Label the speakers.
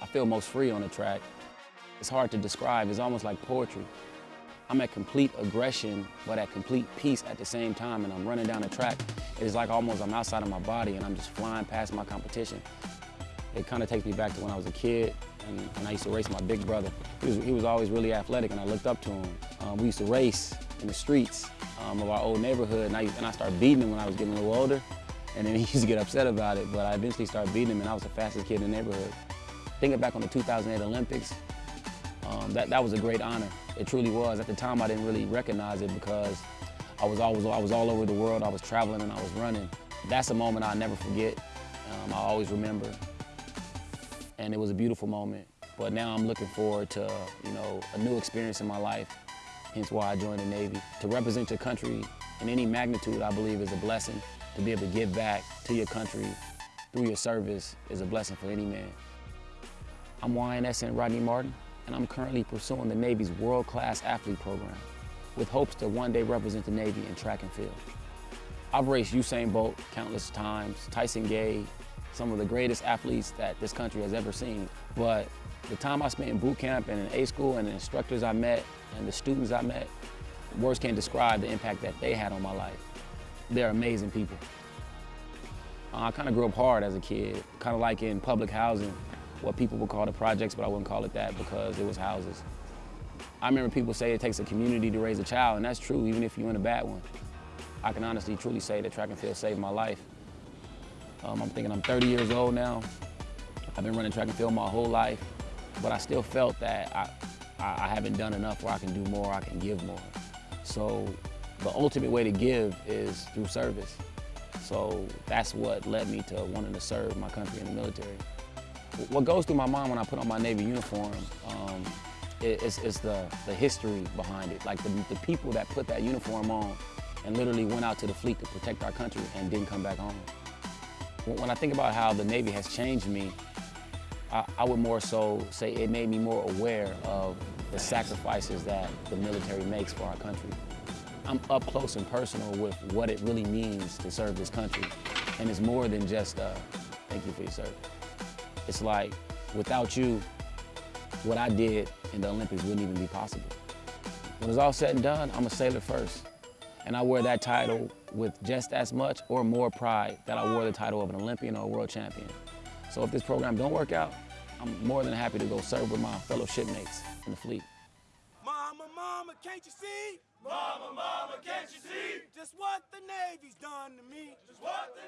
Speaker 1: I feel most free on the track. It's hard to describe, it's almost like poetry. I'm at complete aggression, but at complete peace at the same time, and I'm running down the track. It's like almost I'm outside of my body and I'm just flying past my competition. It kind of takes me back to when I was a kid and, and I used to race my big brother. He was, he was always really athletic and I looked up to him. Um, we used to race in the streets um, of our old neighborhood and I, and I started beating him when I was getting a little older. And then he used to get upset about it, but I eventually started beating him and I was the fastest kid in the neighborhood. Thinking back on the 2008 Olympics, um, that, that was a great honor. It truly was. At the time, I didn't really recognize it because I was, always, I was all over the world. I was traveling and I was running. That's a moment I'll never forget. Um, I'll always remember. And it was a beautiful moment. But now I'm looking forward to, you know, a new experience in my life, hence why I joined the Navy. To represent your country in any magnitude, I believe, is a blessing. To be able to give back to your country through your service is a blessing for any man. I'm YNSN Rodney Martin, and I'm currently pursuing the Navy's world-class athlete program with hopes to one day represent the Navy in track and field. I've raced Usain Bolt countless times, Tyson Gay, some of the greatest athletes that this country has ever seen. But the time I spent in boot camp and in A school and the instructors I met and the students I met, words can't describe the impact that they had on my life. They're amazing people. Uh, I kind of grew up hard as a kid, kind of like in public housing, what people would call the projects, but I wouldn't call it that because it was houses. I remember people say it takes a community to raise a child, and that's true, even if you're in a bad one. I can honestly, truly say that track and field saved my life. Um, I'm thinking I'm 30 years old now. I've been running track and field my whole life, but I still felt that I, I, I haven't done enough where I can do more, I can give more. So the ultimate way to give is through service. So that's what led me to wanting to serve my country in the military. What goes through my mind when I put on my Navy uniform um, is, is the, the history behind it. Like the, the people that put that uniform on and literally went out to the fleet to protect our country and didn't come back home. When I think about how the Navy has changed me, I, I, would more so say it made me more aware of the sacrifices that the military makes for our country. I'm up close and personal with what it really means to serve this country. And it's more than just, thank you for your service. It's like, without you, what I did in the Olympics wouldn't even be possible. When it's all said and done, I'm a sailor first. And I wear that title with just as much or more pride that I wore the title of an Olympian or a world champion. So if this program don't work out, I'm more than happy to go serve with my fellow shipmates in the fleet.
Speaker 2: Mama, mama, can't you see? Mama, mama, can't you see? Just what the Navy's done to me. Just what the